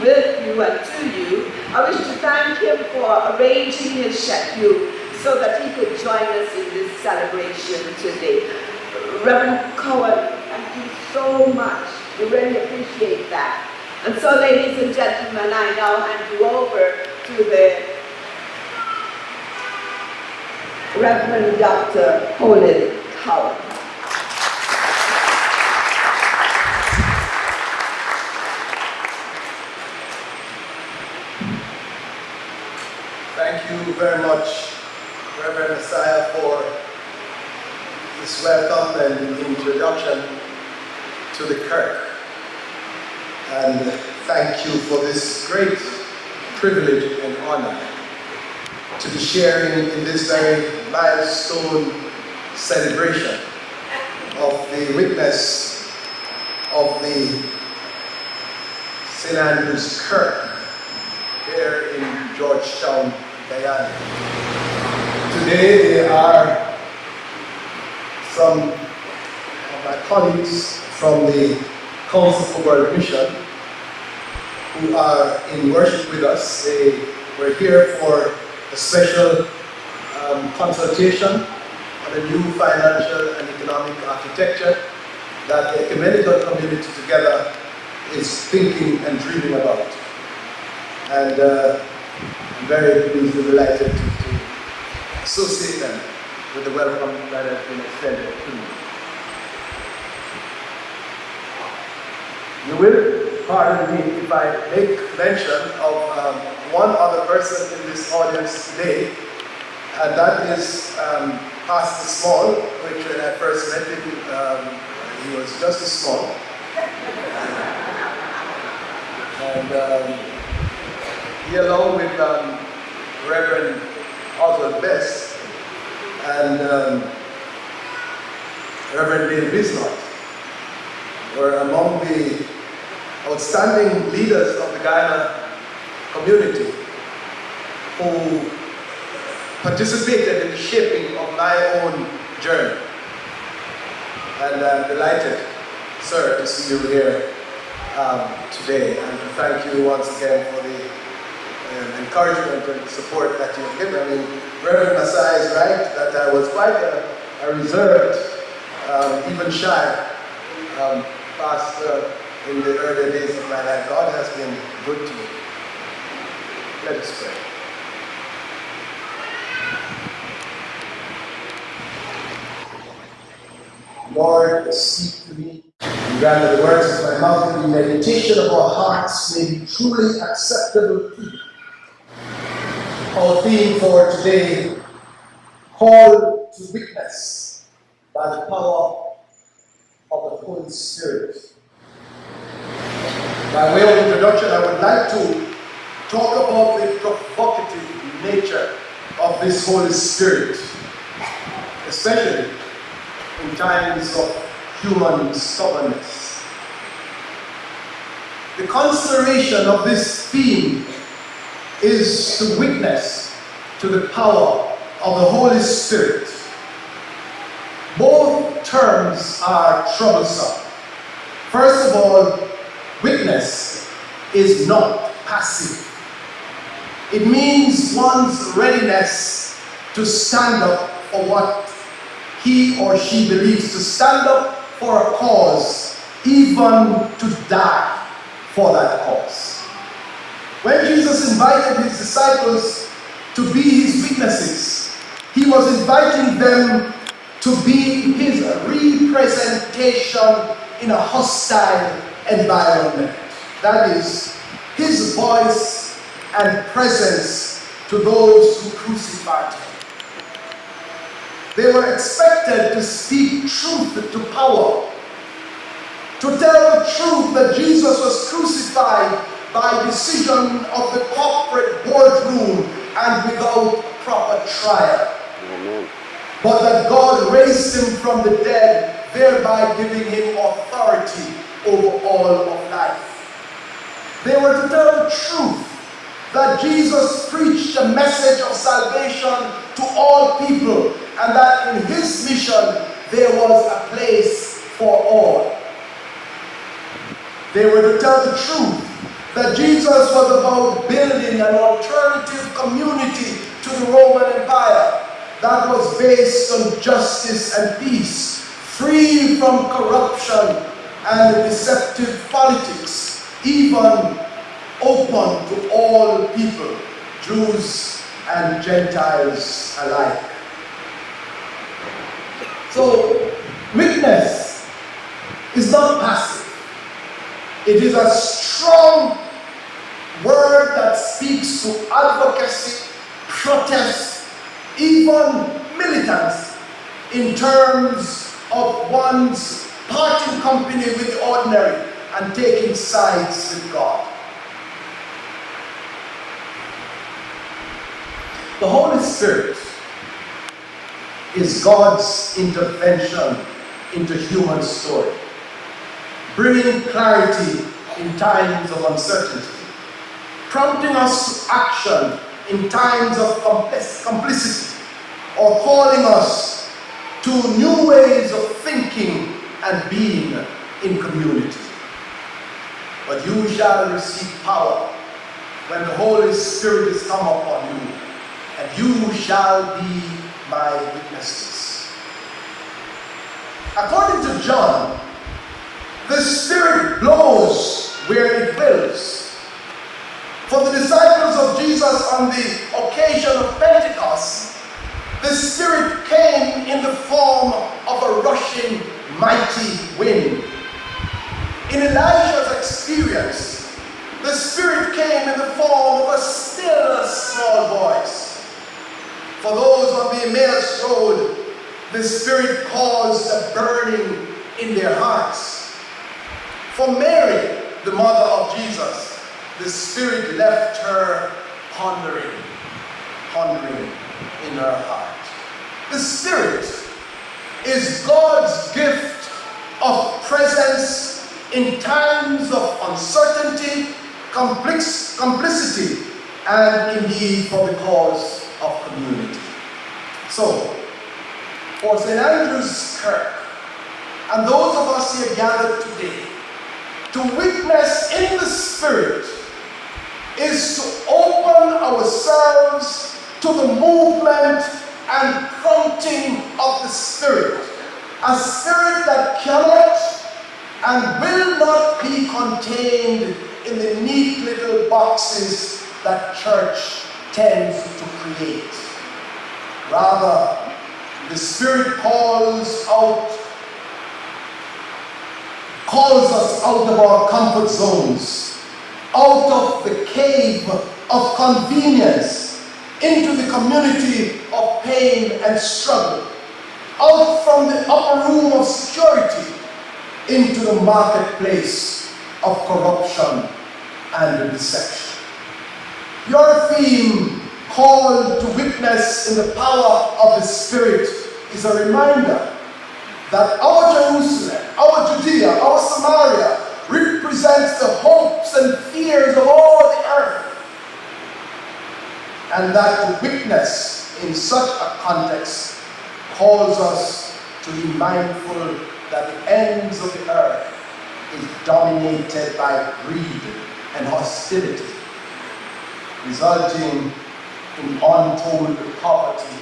with you and to you, I wish to thank him for arranging his schedule so that he could join us in this celebration today. Reverend Cowan, thank you so much. We really appreciate that. And so, ladies and gentlemen, I now hand you over to the Reverend Dr. Colin Cowan. Thank you very much, Reverend Messiah, for this welcome and introduction to the Kirk. And thank you for this great privilege and honor to be sharing in this very milestone celebration of the witness of the St. Andrew's Kirk here in Georgetown, Guyana. Today there are some of my colleagues from the Council for World Mission who are in worship with us. They were here for a special um, consultation on a new financial and economic architecture that the ecumenical community together is thinking and dreaming about. And uh, I'm very pleased and delighted to, to associate them with the welcome that has been extended to me. You will pardon me if I make mention of um, one other person in this audience today, and that is um, Pastor Small, which when I first met him, um, he was just as small. And um, he, along with um, Reverend Oswald Best and um, Reverend Dale Bisnott, were among the outstanding leaders of the Guyana community who participated in the shaping of my own journey. And I'm delighted, sir, to see you here um, today. And thank you once again for the um, encouragement and support that you've given. I mean, Reverend Messiah is right that I was quite a, a reserved, um, even shy um, pastor in the early days of my life. God has been good to me. Let us pray. Lord, speak to me and grant the words of my mouth and the meditation of our hearts may be truly acceptable to you. Our theme for today, call to witness by the power of the Holy Spirit. By way of introduction, I would like to talk about the provocative nature of this Holy Spirit, especially in times of human stubbornness. The consideration of this theme is to witness to the power of the Holy Spirit. Both terms are troublesome. First of all, witness is not passive. It means one's readiness to stand up for what he or she believes, to stand up for a cause, even to die for that cause. When Jesus invited his disciples to be his witnesses, he was inviting them to be his representation in a hostile environment. That is, his voice and presence to those who crucified him. They were expected to speak truth to power, to tell the truth that Jesus was crucified by decision of the corporate boardroom and without proper trial. Amen. but that God raised him from the dead, thereby giving him authority over all of life. They were to tell the truth that Jesus preached a message of salvation to all people and that in his mission there was a place for all. They were to tell the truth that Jesus was about building an alternative community to the Roman Empire that was based on justice and peace, free from corruption and deceptive politics, even open to all people, Jews and Gentiles alike. So, witness is not passive. It is a strong word that speaks to advocacy, protest, even militance in terms of one's parting company with the ordinary and taking sides with God. The Holy Spirit is God's intervention into human story, bringing clarity in times of uncertainty, prompting us to action in times of complicity, or calling us to new ways of thinking and being in community. But you shall receive power when the Holy Spirit is come upon you and you shall be my witnesses. According to John, the Spirit blows where it wills. For the disciples of Jesus on the occasion of Pentecost, the Spirit came in the form of a rushing, mighty wind. In Elijah's experience, the Spirit came in the form of a still small voice. For those on the Emmaus Road, the Spirit caused a burning in their hearts. For Mary, the mother of Jesus, the Spirit left her pondering, pondering in her heart. The Spirit is God's gift of presence in times of uncertainty, complicity, and indeed for the cause of community. So, for St. Andrew's Kirk, and those of us here gathered today, to witness in the Spirit is to open ourselves to the movement and prompting of the Spirit. A Spirit that cannot and will not be contained in the neat little boxes that church tends to create. Rather, the Spirit calls out, calls us out of our comfort zones, out of the cave of convenience, into the community of pain and struggle, out from the upper room of security into the marketplace of corruption and deception. Your theme, called to witness in the power of the Spirit, is a reminder that our Jerusalem, our Judea, our Samaria represents the hopes and fears of all the earth. And that to witness in such a context calls us to be mindful that the ends of the earth is dominated by greed and hostility resulting in untold poverty,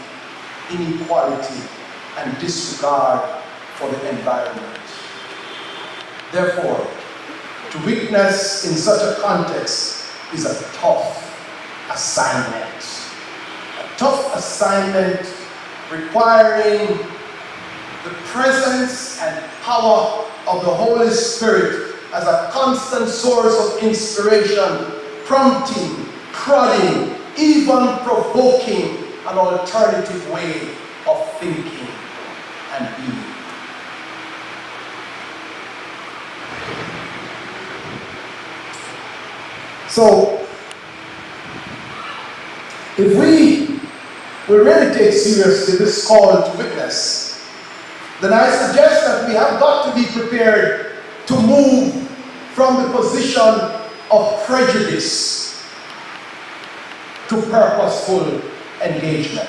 inequality, and disregard for the environment. Therefore, to witness in such a context is a tough assignment. A tough assignment requiring the presence and power of the Holy Spirit as a constant source of inspiration, prompting, prodding, even provoking an alternative way of thinking and being. So, if we will really take seriously this call to witness, then I suggest that we have got to be prepared to move from the position of prejudice to purposeful engagement.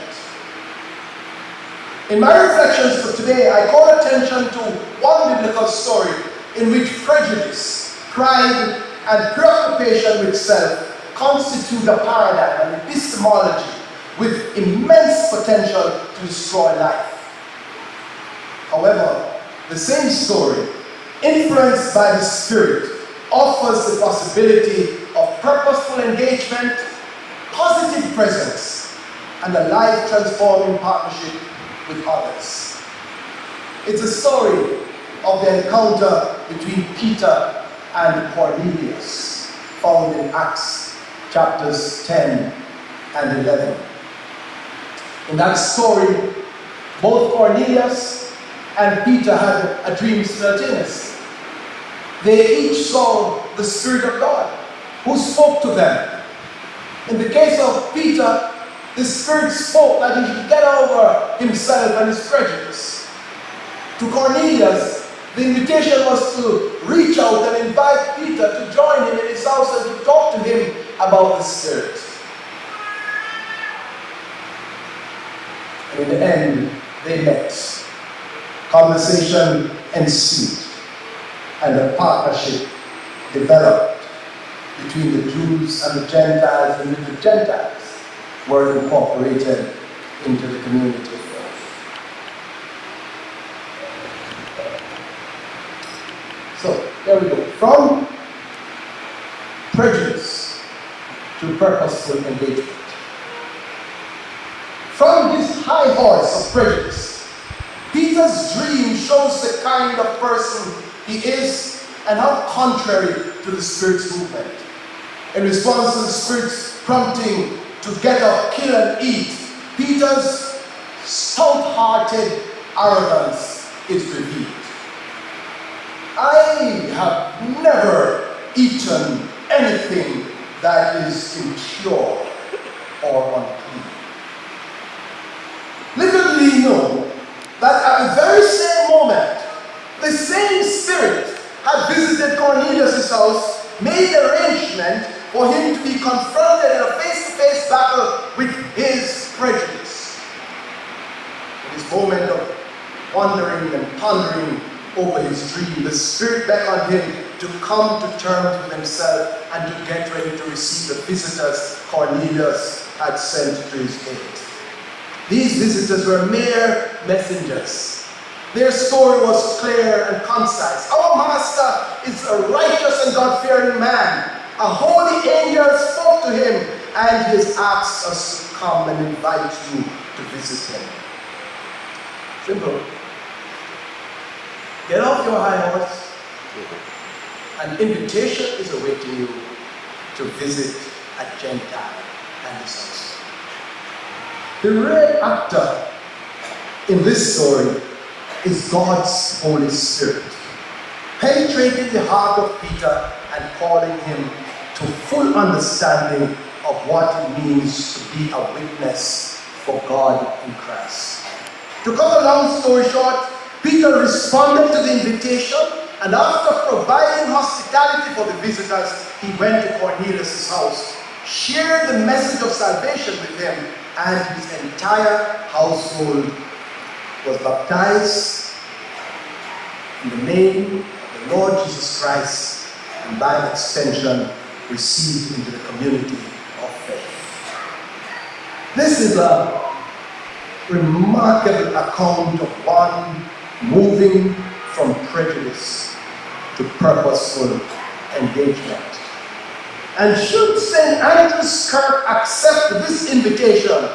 In my reflections for today, I call attention to one biblical story in which prejudice, pride, and preoccupation with self constitute a paradigm, an epistemology with immense potential to destroy life. However, the same story, influenced by the Spirit, offers the possibility of purposeful engagement, positive presence, and a life transforming partnership with others. It's a story of the encounter between Peter and Cornelius, found in Acts chapters 10 and 11. In that story, both Cornelius and Peter had a dream simultaneously. They each saw the Spirit of God who spoke to them. In the case of Peter, the Spirit spoke that he should get over himself and his prejudice. To Cornelius, the invitation was to reach out and invite Peter to join him in his house and to talk to him about the Spirit. And in the end, they met. Conversation ensued, and a partnership developed between the Jews and the Gentiles, and the Gentiles were incorporated into the community of faith. So, there we go. From prejudice to purposeful engagement. From this high horse of prejudice, Peter's dream shows the kind of person he is and how contrary to the Spirit's movement. In response to the Spirit's prompting to get up, kill, and eat, Peter's stout-hearted arrogance is revealed. I have never eaten anything that is impure or unclean. Little did he know that at the very same moment, the same spirit had visited Cornelius' house, made arrangement for him to be confronted in a face-to-face battle with his prejudice. In this moment of wondering and pondering over his dream, the Spirit beckoned him to come to terms with himself and to get ready to receive the visitors Cornelius had sent to his gate. These visitors were mere messengers. Their story was clear and concise. Our master is a righteous and God-fearing man. A holy angel spoke to him and he has asked us to come and invite you to visit him. Simple. Get off your high horse. An invitation is awaiting you to visit a Gentile and his house. The real actor in this story is God's Holy Spirit, penetrating the heart of Peter and calling him to full understanding of what it means to be a witness for God in Christ. To cut a long story short, Peter responded to the invitation and after providing hospitality for the visitors, he went to Cornelius' house, shared the message of salvation with him, and his entire household was baptized in the name of the Lord Jesus Christ and by extension received into the community of faith. This is a remarkable account of one moving from prejudice to purposeful engagement. And should St. Andrew's Kirk accept this invitation,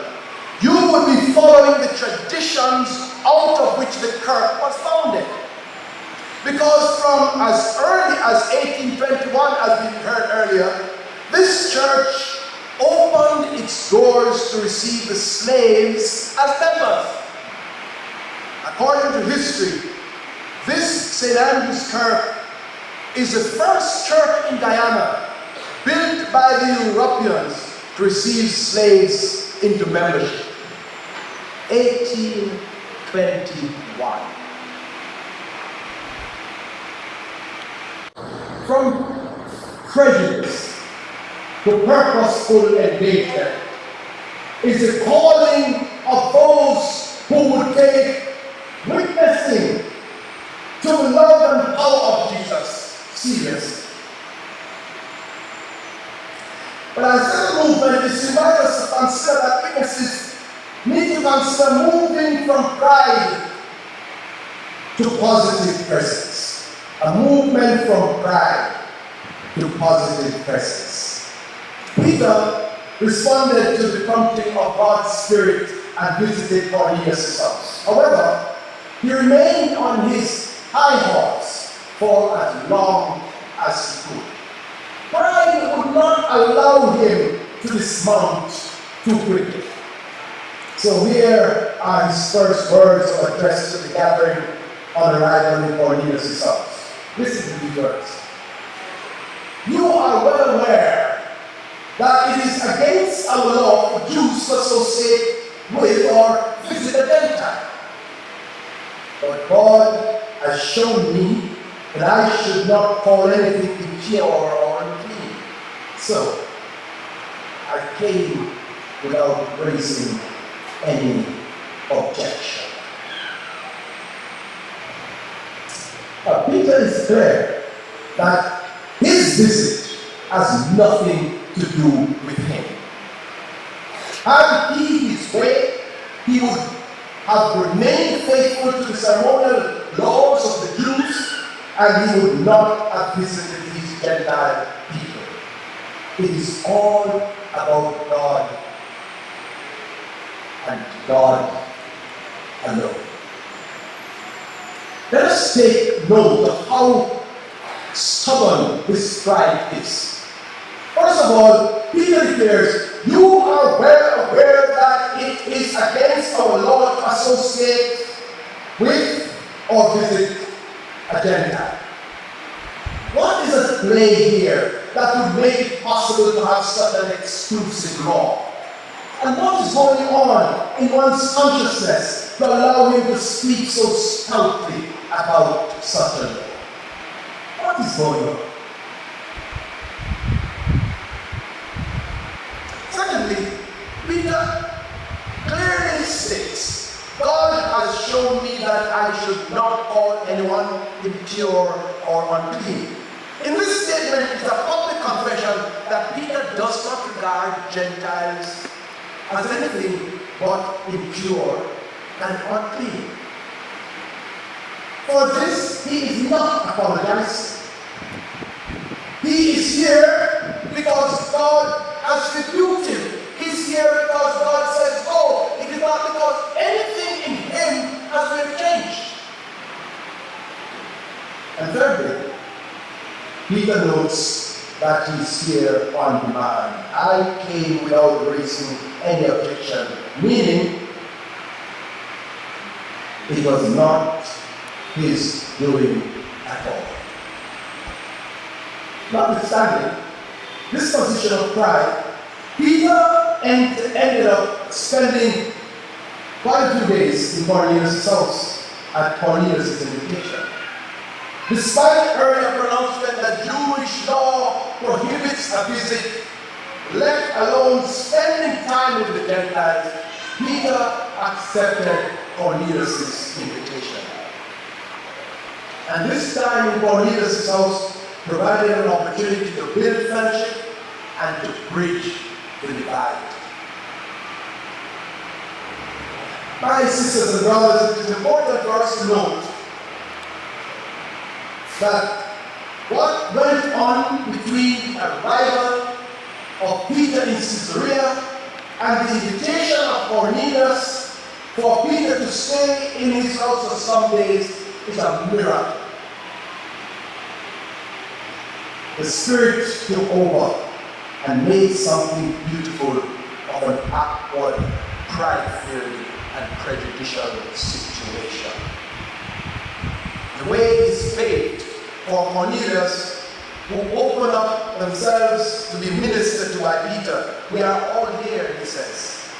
you would be following the traditions out of which the Kirk was founded. Because from as early as 1821, as we heard earlier, this church opened its doors to receive the slaves as members. According to history, this St. Andrew's Kirk is the first church in Guyana built by the Europeans to receive slaves into membership. 1821. From prejudice to purposeful engagement is the calling of those who would take witnessing to the love and power of Jesus seriously. But as a movement, it's invites us to consider that witnesses need to consider moving from pride to positive presence. A movement from pride to positive presence. Peter responded to the prompting of God's Spirit and visited Cornelius' house. However, he remained on his high horse for as long as he could. Pride would not allow him to dismount too quickly. So here are his first words of address to the gathering on arrival in Cornelius' house. Listen to these words. You are well aware that it is against our law for Jews to associate with or visit a Gentile. But God has shown me that I should not call anything impure or unclean. So, I came without raising any objection. Now, Peter is clear that his visit has nothing to do with him. Had he his way, he would have remained faithful to the ceremonial laws of the Jews and he would not have visited these Gentile people. It is all about God and God alone. Let us take note of how stubborn this pride is. First of all, Peter declares, You are well aware that it is against our law to associate with or visit a Gentile. What is at play here that would make it possible to have such an exclusive law? And what is going on in one's consciousness to allow him to speak so stoutly about such a law? What is going on? Secondly, Peter clearly states, God has shown me that I should not call anyone impure or unclean. In this statement, it's a public confession that Peter does not regard Gentiles as anything but impure and unclean. For this, he is not apologizing. He is here because God has rebuked him. He's here because God says, go. It is not because anything in him has been changed. And thirdly, Peter notes that he's here on demand. I came without raising any objection, meaning it was not his doing at all. Notwithstanding this position of pride, Peter end, ended up spending quite a few days in Cornelius' house at Cornelius' invitation. Despite earlier pronouncement that Jewish law prohibits a visit, let alone spending time with the Gentiles, Peter accepted Cornelius' invitation. And this time in Cornelius' house provided an opportunity to build friendship and to bridge My sisters and brothers, it is important for us to note that what went on between the arrival of Peter in Caesarea and the invitation of Cornelius for Peter to stay in his house for some days is a miracle. The Spirit took over and made something beautiful of an awkward, pride-filled, and prejudicial situation. The way is paved for Cornelius, who opened up themselves to be ministered to by Peter. We are all here, he says.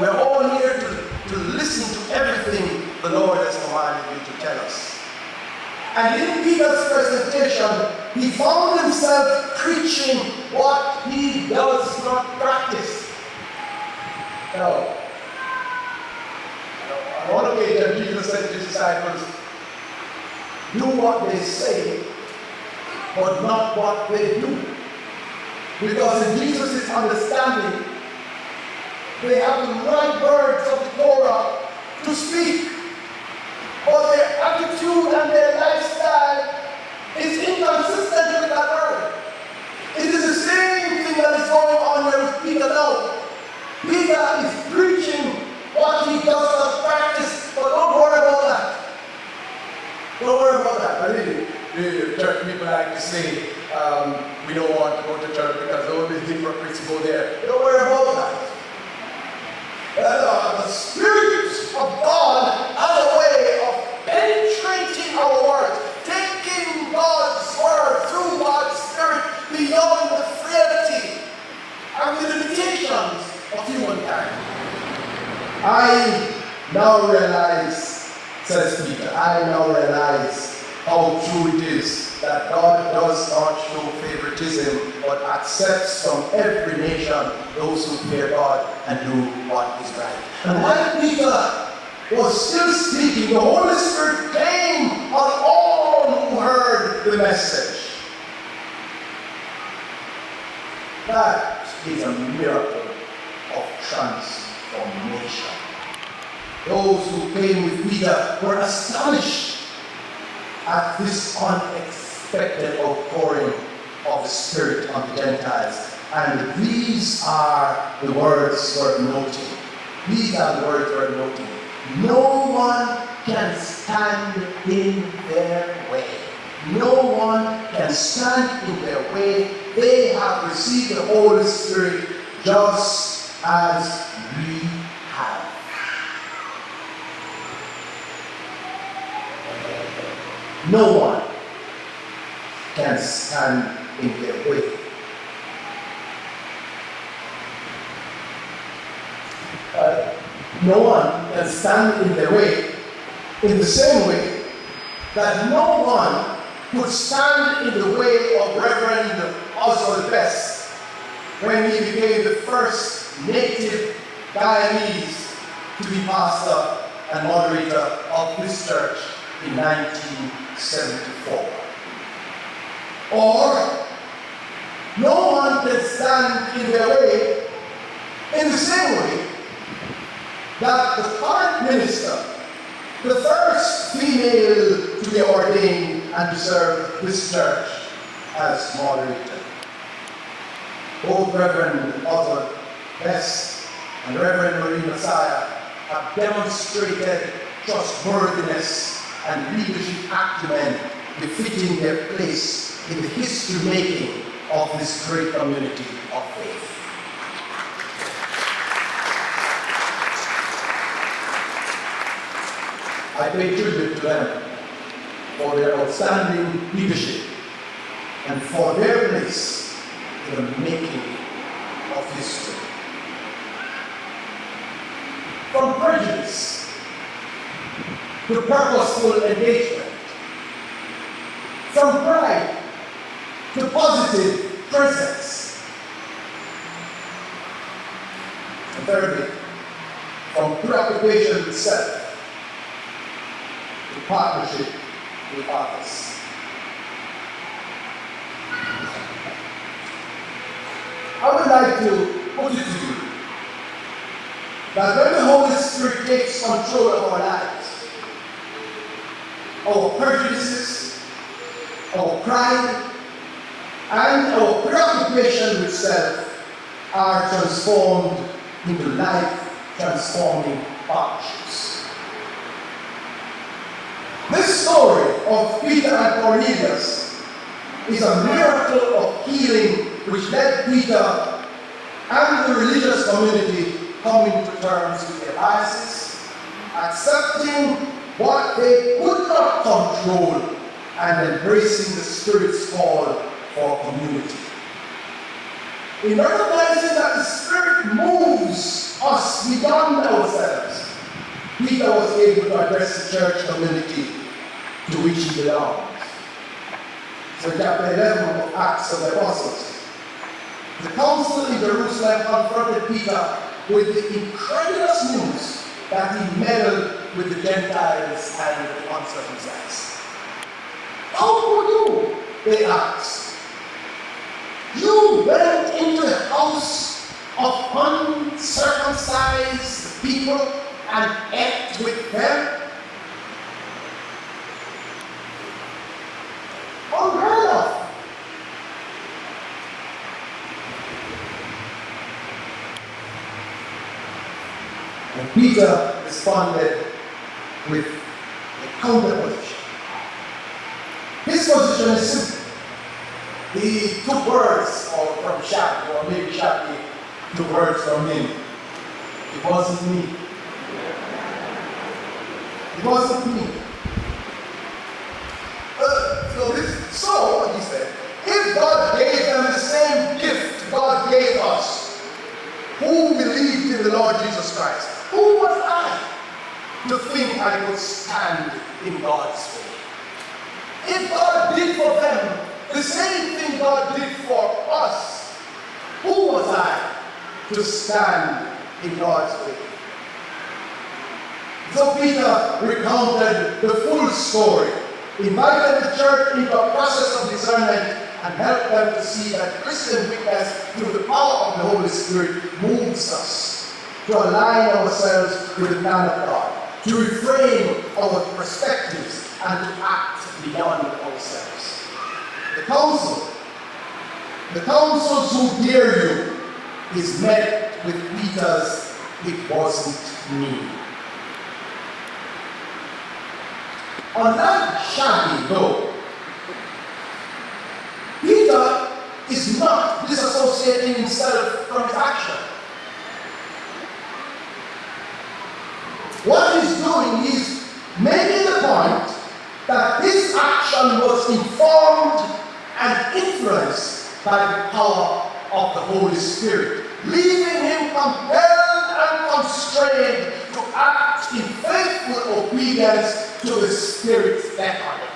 We're all here to, to listen to everything the Lord has commanded you to tell us. And in Peter's presentation, he found himself preaching what he does not practice. Now, on one occasion, Jesus said to his disciples, Do what they say, but not what they do. Because in Jesus' understanding, they have the right words of the Torah to speak, but their attitude and their lifestyle is inconsistent with that word. It is the same thing that is going on here with Peter now. Peter is preaching what he does not practice, but don't worry about that. Don't worry about that. I really, the church people like to say, um, we don't want to go to church because all the hypocrites go there. Don't worry about that. Uh, the Spirit of God has a way our words, taking God's word through God's Spirit beyond the frailty and the limitations of humankind. I now realize, says Peter, I now realize how true it is that God does not show favoritism but accepts from every nation those who fear God and do what is right. And while Peter was still speaking, the Holy Spirit came on all who heard the message. That is a miracle of transformation. Those who came with Peter were astonished at this unexpected outpouring of the Spirit on the Gentiles. And these are the words worth noting. These are the words worth noting. No one can stand in their way. No one can stand in their way. They have received the Holy Spirit just as we have. No one can stand in their way. Uh, no one can stand in their way in the same way that no one could stand in the way of Reverend Oswald Best when he became the first native Guyanese to be pastor and moderator of this church in 1974. Or no one can stand in their way in the same way that the current minister, the first female to be ordained and to serve this church as moderator. Both Reverend Oswald Best and Reverend Marie Messiah have demonstrated trustworthiness and leadership acumen befitting their place in the history making of this great community of faith. I pay tribute to them for their outstanding leadership and for their place in the making of history. From prejudice to purposeful engagement, from pride to positive presence. And thirdly, from preoccupation with self to partnership with others. I would like to put it to you that when the Holy Spirit takes control of our lives, our prejudices, our pride, and our preoccupation with self are transformed into life transforming partnerships. This story of Peter and Cornelius is a miracle of healing which led Peter and the religious community coming to terms with their biases, accepting what they could not control, and embracing the Spirit's call for community. In recognizing that the Spirit moves us beyond ourselves, Peter was able to address the church community to which he belongs. So chapter 11 of Acts of the Apostles. The council in Jerusalem confronted Peter with the incredulous news that he meddled with the Gentiles and the uncircumcised. How could you? They asked. You went into the house of uncircumcised people and act with them? Unheard of. And Peter responded with a counter position. His position is simple. He took words or from Shaggy, or maybe Shaggy took words from him. It wasn't me. Wasn't me. Uh, so, this, so, he said, if God gave them the same gift God gave us, who believed in the Lord Jesus Christ, who was I to think I could stand in God's way? If God did for them the same thing God did for us, who was I to stand in God's way? So Peter recounted the full story, invited the church into a process of discernment, and helped them to see that Christian witness through the power of the Holy Spirit moves us to align ourselves with the plan of God, to reframe our perspectives, and to act beyond ourselves. The council, the councils who dare you, is met with Peter's, it wasn't me. Unlike Shaggy, though, Peter is not disassociating himself from his action. What he's doing is making the point that this action was informed and influenced by the power of the Holy Spirit, leaving him compelled and constrained to act in faithful obedience to the Spirit's beckoning.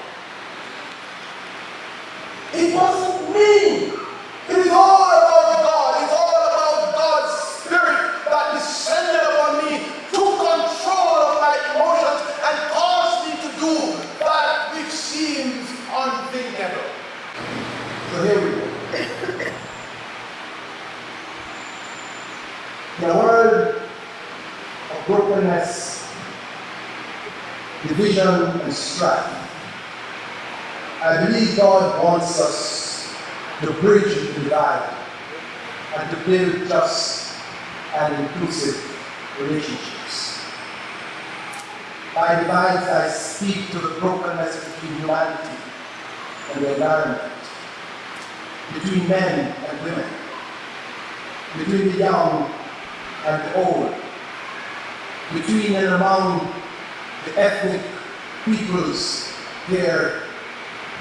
It wasn't me. It is all about God. It's all about God's Spirit that descended upon me, took control of my emotions, and caused me to do that which seems unthinkable. So here we go. In a world of brokenness, division, and strife, I believe God wants us to bridge the divide and to build just and inclusive relationships. By divide, I speak to the brokenness between humanity and the environment, between men and women, between the young and the old, between and among the ethnic peoples here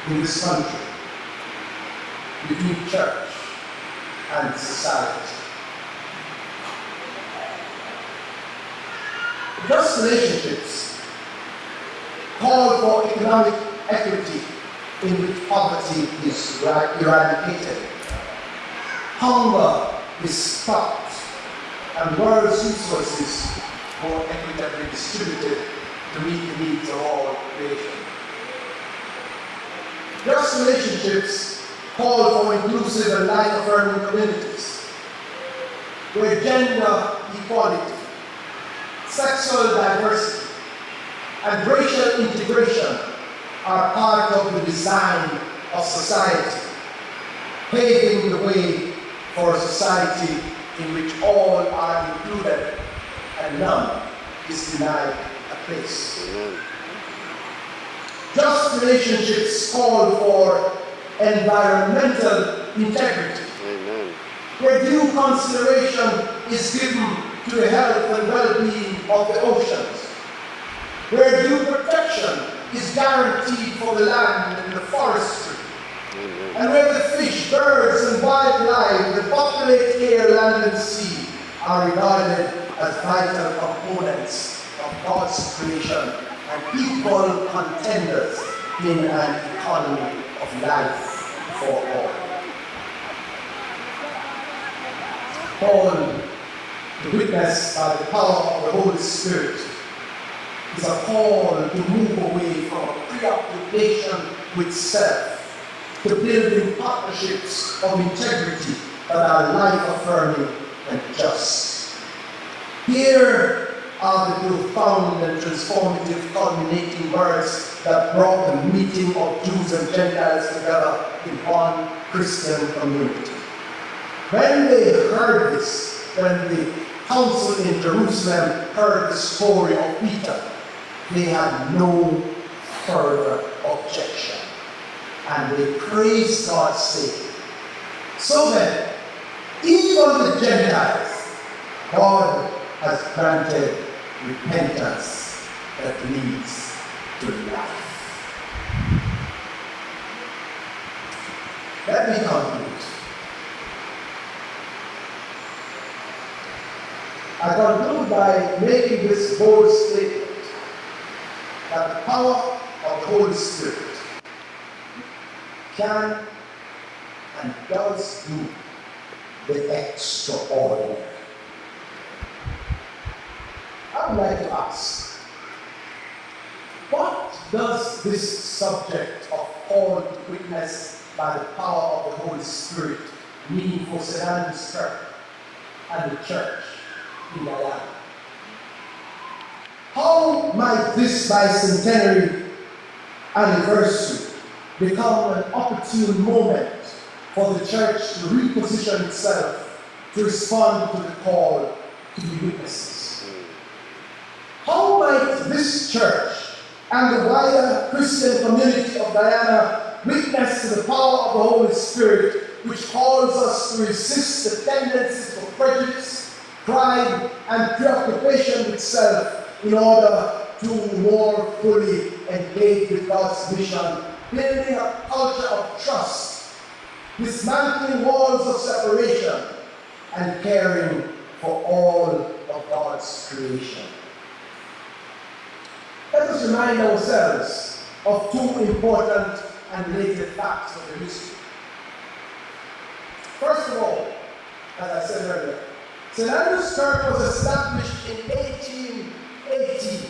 in this country, between church and society. Just relationships call for economic equity in which poverty is eradicated. Hunger is stopped and world resources more equitably distributed to meet the needs of all of creation. Just relationships call for inclusive and life-affirming communities where gender equality, sexual diversity, and racial integration are part of the design of society, paving the way for a society in which all are included and none is denied a place. Just relationships call for environmental integrity, Amen. where due consideration is given to the health and well-being of the oceans, where due protection is guaranteed for the land and the forestry, Amen. and where the fish, birds, and wildlife that populate air, land, and sea are regarded as vital components of God's creation and equal contenders in an economy of life for all. Paul, the witness by the power of the Holy Spirit, is a call to move away from preoccupation with self to building partnerships of integrity that are life affirming and just. Here are the profound and transformative culminating words that brought the meeting of Jews and Gentiles together in one Christian community. When they heard this, when the council in Jerusalem heard the story of Peter, they had no further objection. And they praised God's sake. So then, even the Gentiles, God has granted repentance that leads to life. Let me conclude. I conclude by making this bold statement that the power of the Holy Spirit can and does do the extraordinary. I would like to ask, what does this subject of called witness by the power of the Holy Spirit mean for St. Church and the church in Guyana? How might this bicentenary anniversary become an opportune moment for the church to reposition itself to respond to the call to be witnesses? How might this church and the wider Christian community of Guyana witness to the power of the Holy Spirit, which calls us to resist the tendencies of prejudice, pride, and preoccupation with self in order to more fully engage with God's mission, building a culture of trust, dismantling walls of separation, and caring for all of God's creation. Let us remind ourselves of two important and related facts of the history. First of all, as I said earlier, St. Andrew's Church was established in 1818.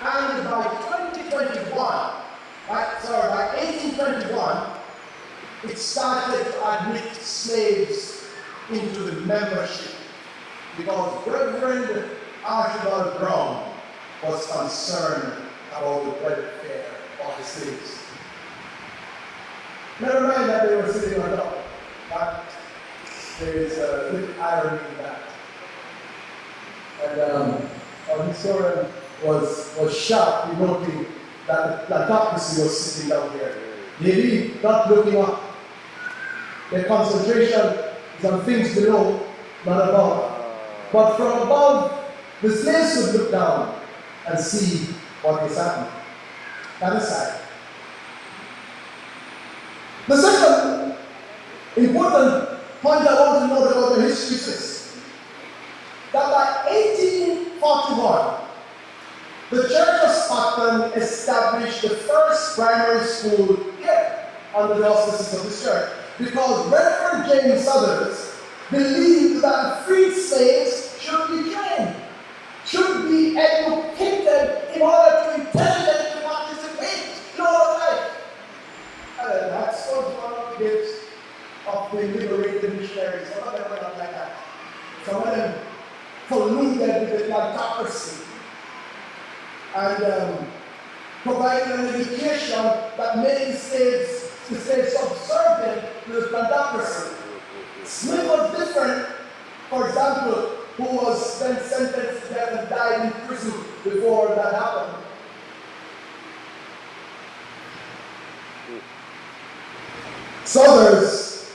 And by 2021, by, sorry, by 1821, it started to admit slaves into the membership because Reverend Archibald Brown was concerned about the welfare of the slaves. Never mind that they were sitting on top, but there is a little irony in that. And um, our historian was, was shocked in noting that the plutocracy was sitting down there. Maybe not looking up. Their concentration is on things below, not above. But from above, the slaves would look down and see what is happening. That aside. The second important point I want to note about the history is that by 1841, the Church of Scotland established the first primary school here under the auspices of this church because Reverend James Southers believed that freed slaves should be trained, should be educated in order to intelligently participate in our life. And that was one of the gifts of the liberated missionaries. Some of them were not like that. Some of them colluded with the plutocracy and um, provided an education that the slaves, the slaves subservient to the plutocracy. Smith was different, for example, who was then sentenced to death and died in prison before that happened. Southers,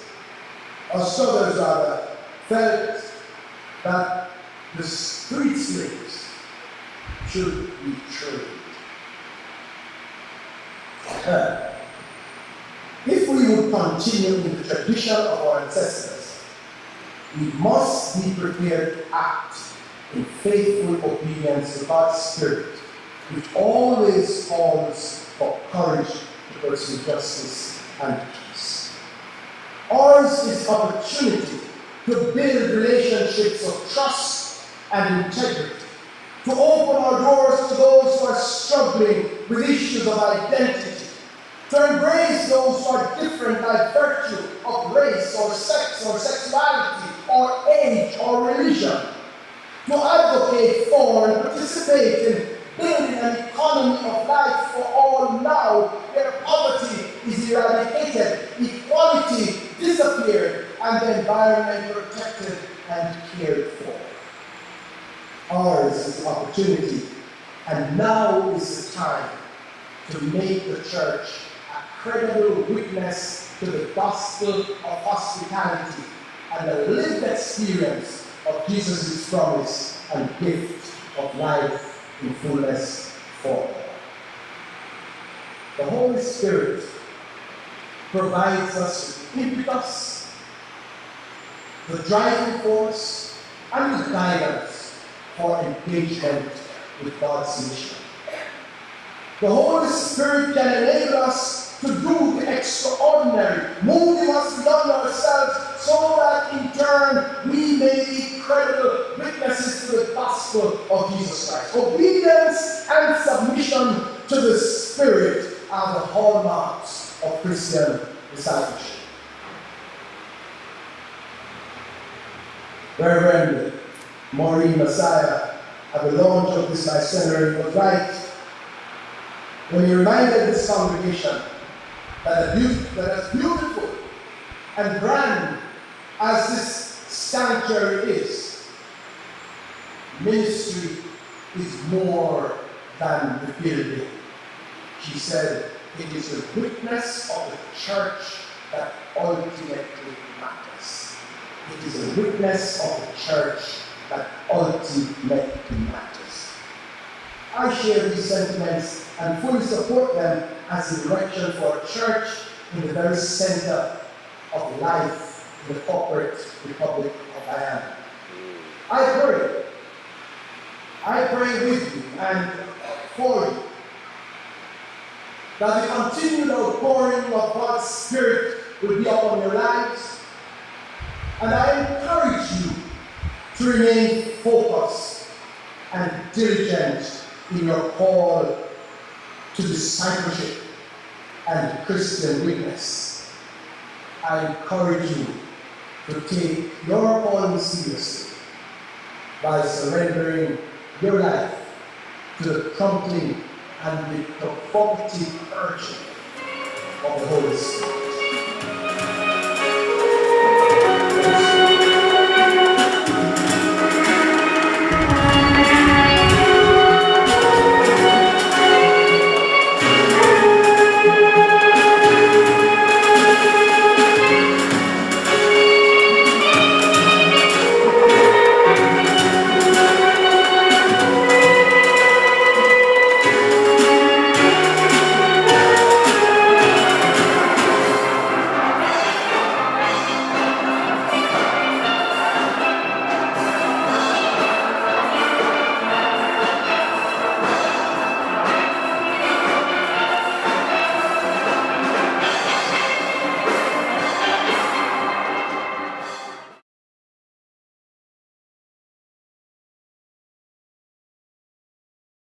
or Southers rather, felt that the street slaves should be trained. If we would continue with the tradition of our ancestors, we must be prepared to act in faithful obedience to God's Spirit, which always calls for courage to pursue justice and peace. Ours is opportunity to build relationships of trust and integrity, to open our doors to those who are struggling with issues of identity, to embrace those who are different by virtue of race or sex or sexuality or age or religion, to advocate for and participate in building an economy of life for all now where poverty is eradicated, equality disappeared, and the environment protected and cared for. Ours is opportunity, and now is the time to make the church credible witness to the gospel of hospitality and the lived experience of Jesus' promise and gift of life in fullness for all. The Holy Spirit provides us with impetus, the driving force, and the guidance for engagement with God's mission. The Holy Spirit can enable us to do the extraordinary, moving us beyond ourselves so that in turn we may be credible witnesses to the gospel of Jesus Christ. Obedience and submission to the Spirit are the hallmarks of Christian discipleship. Reverend Maureen Messiah at the launch of this seminary was right when he reminded this congregation that, as beautiful and grand as this sanctuary is, ministry is more than the building. She said, it is the witness of the church that ultimately matters. It is the witness of the church that ultimately matters. I share these sentiments and fully support them as direction for a church in the very center of life in the corporate republic of Guyana. I pray. I pray with you and for you that the continued outpouring of God's Spirit will be upon your lives. And I encourage you to remain focused and diligent in your call to discipleship and Christian witness. I encourage you to take your calling seriously by surrendering your life to the prompting and the provocative urging of the Holy Spirit.